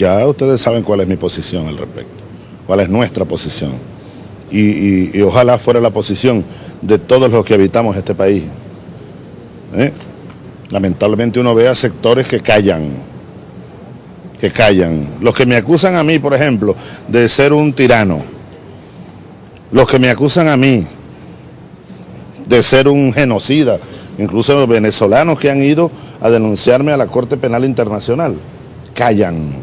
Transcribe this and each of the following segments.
Ya ustedes saben cuál es mi posición al respecto, cuál es nuestra posición. Y, ojalá fuera la posición de todos los que habitamos este país. ¿Eh? Lamentablemente uno ve a sectores que callan, que callan. Los que me acusan a mí, por ejemplo, de ser un tirano, los que me acusan a mí de ser un genocida, incluso venezolanos que han ido a denunciarme a la Corte Penal Internacional, callan.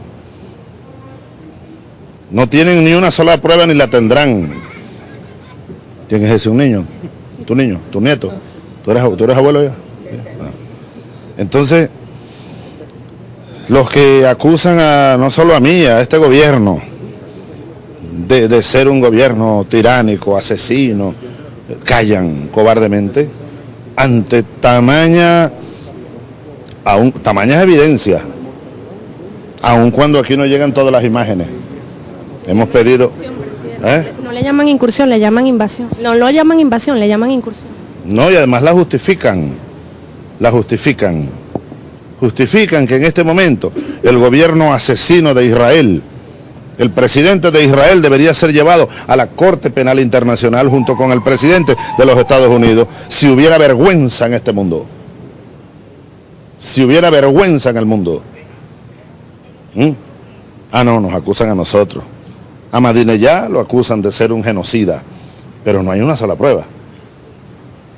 No tienen ni una sola prueba ni la tendrán. ¿Quién es ese? ¿Un niño? ¿Tu niño? ¿Tu nieto? ¿Tú eres, tú eres abuelo ya? Ah. Entonces, los que acusan a, no solo a mí, a este gobierno, de, de ser un gobierno tiránico, asesino, callan cobardemente ante tamaña, aun, tamañas evidencias, aun cuando aquí no llegan todas las imágenes. Hemos pedido... ¿eh? No le llaman incursión, le llaman invasión. No lo llaman invasión, le llaman incursión. No, y además la justifican, la justifican. Justifican que en este momento el gobierno asesino de Israel, el presidente de Israel debería ser llevado a la Corte Penal Internacional junto con el presidente de los Estados Unidos si hubiera vergüenza en este mundo. Si hubiera vergüenza en el mundo. ¿Mm? Ah, no, nos acusan a nosotros. A ya lo acusan de ser un genocida, pero no hay una sola prueba.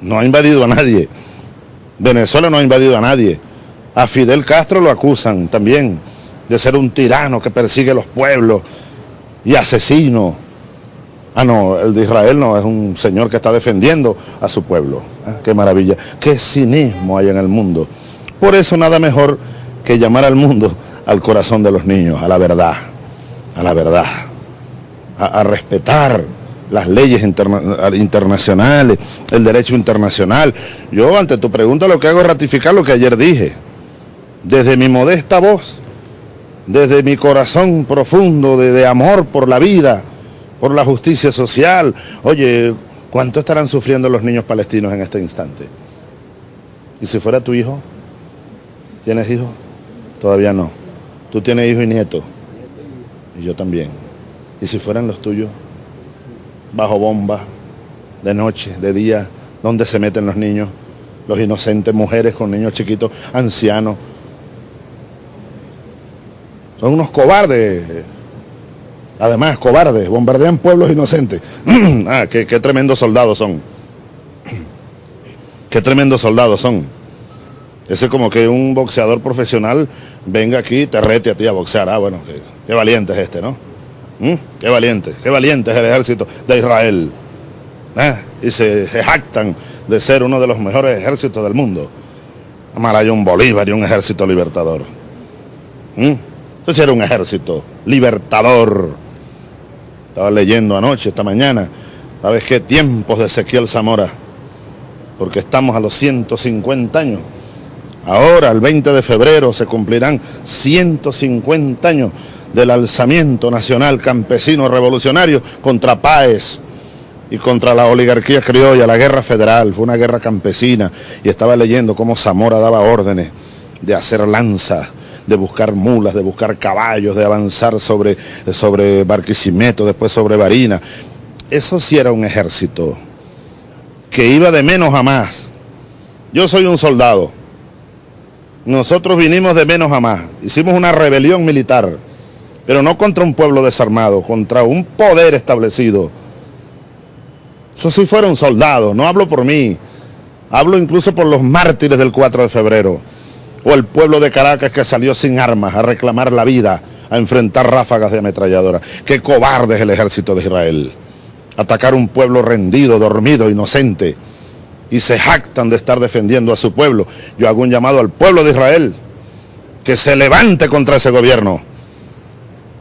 No ha invadido a nadie. Venezuela no ha invadido a nadie. A Fidel Castro lo acusan también de ser un tirano que persigue los pueblos y asesino. Ah, no, el de Israel no, es un señor que está defendiendo a su pueblo. Ah, qué maravilla, qué cinismo hay en el mundo. Por eso nada mejor que llamar al mundo al corazón de los niños, a la verdad, a la verdad, a, respetar las leyes internacionales, el derecho internacional. Yo ante tu pregunta lo que hago es ratificar lo que ayer dije. Desde mi modesta voz, desde mi corazón profundo de, amor por la vida, por la justicia social. Oye, ¿cuánto estarán sufriendo los niños palestinos en este instante? ¿Y si fuera tu hijo? ¿Tienes hijo? Todavía no. Tú tienes hijo y nieto. Y yo también. ¿Y si fueran los tuyos? Bajo bomba, de noche, de día, ¿dónde se meten los niños? Los inocentes, mujeres con niños chiquitos, ancianos, son unos cobardes. Además, cobardes, bombardean pueblos inocentes. ah, qué, tremendos soldados son. qué tremendos soldados son. Ese es como que un boxeador profesional venga aquí y te rete a ti a boxear. Ah, bueno, qué, valiente es este, ¿no? ¿Mm? Qué valiente, qué valiente es el ejército de Israel. ¿Eh? Y se, jactan de ser uno de los mejores ejércitos del mundo. un Bolívar y un ejército libertador. ¿Mm? Ese era un ejército libertador. Estaba leyendo anoche, esta mañana, ¿sabes qué? Tiempos de Ezequiel Zamora, porque estamos a los 150 años. Ahora, el 20 de febrero, se cumplirán 150 años del alzamiento nacional campesino revolucionario contra Páez y contra la oligarquía criolla, la guerra federal, fue una guerra campesina, y estaba leyendo cómo Zamora daba órdenes de hacer lanzas de buscar mulas, de buscar caballos, de avanzar sobre, sobre Barquisimeto, después sobre Barina. Eso sí era un ejército que iba de menos a más. Yo soy un soldado. Nosotros vinimos de menos a más. Hicimos una rebelión militar, pero no contra un pueblo desarmado, contra un poder establecido. Eso sí fueron soldados, no hablo por mí, hablo incluso por los mártires del 4 de febrero o el pueblo de Caracas que salió sin armas a reclamar la vida, a enfrentar ráfagas de ametralladora. Qué cobarde es el ejército de Israel. Atacar un pueblo rendido, dormido, inocente, y se jactan de estar defendiendo a su pueblo. Yo hago un llamado al pueblo de Israel que se levante contra ese gobierno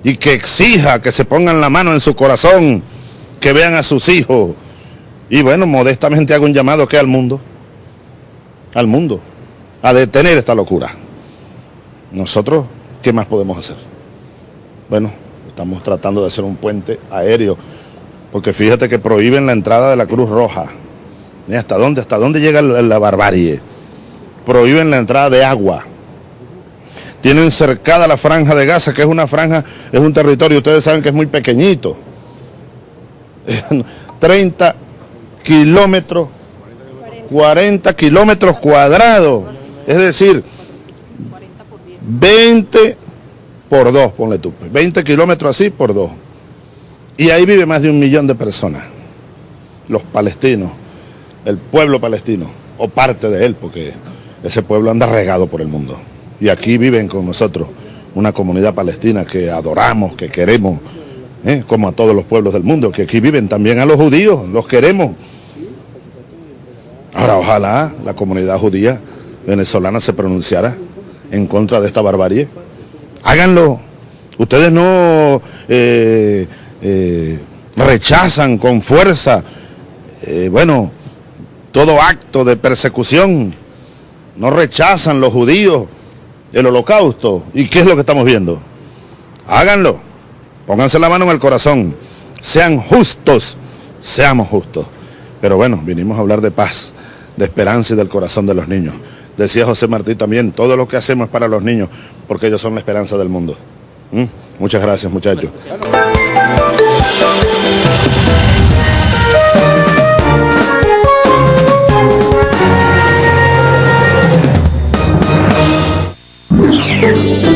y que exija que se pongan la mano en su corazón, que vean a sus hijos. Y bueno, modestamente hago un llamado que al mundo, al mundo a detener esta locura. Nosotros, ¿qué más podemos hacer? Bueno, estamos tratando de hacer un puente aéreo, porque fíjate que prohíben la entrada de la Cruz Roja. ¿Hasta dónde? ¿Hasta dónde llega la barbarie? Prohíben la entrada de agua. Tienen cercada la franja de Gaza, que es una franja, es un territorio, ustedes saben que es muy pequeñito. 30 kilómetros, 40 kilómetros cuadrados. Es decir, 20 por 2, ponle tú. 20 kilómetros así por 2. Y ahí vive más de un millón de personas. Los palestinos, el pueblo palestino, o parte de él, porque ese pueblo anda regado por el mundo. Y aquí viven con nosotros una comunidad palestina que adoramos, que queremos, ¿eh? como a todos los pueblos del mundo, que aquí viven también a los judíos, los queremos. Ahora ojalá la comunidad judía venezolana se pronunciara en contra de esta barbarie. Háganlo. Ustedes no eh, eh, rechazan con fuerza, bueno, todo acto de persecución. No rechazan los judíos el holocausto. ¿Y qué es lo que estamos viendo? Háganlo. Pónganse la mano en el corazón. Sean justos. Seamos justos. Pero bueno, vinimos a hablar de paz, de esperanza y del corazón de los niños. Decía José Martí también, todo lo que hacemos es para los niños, porque ellos son la esperanza del mundo. ¿Mm? Muchas gracias, muchachos. you.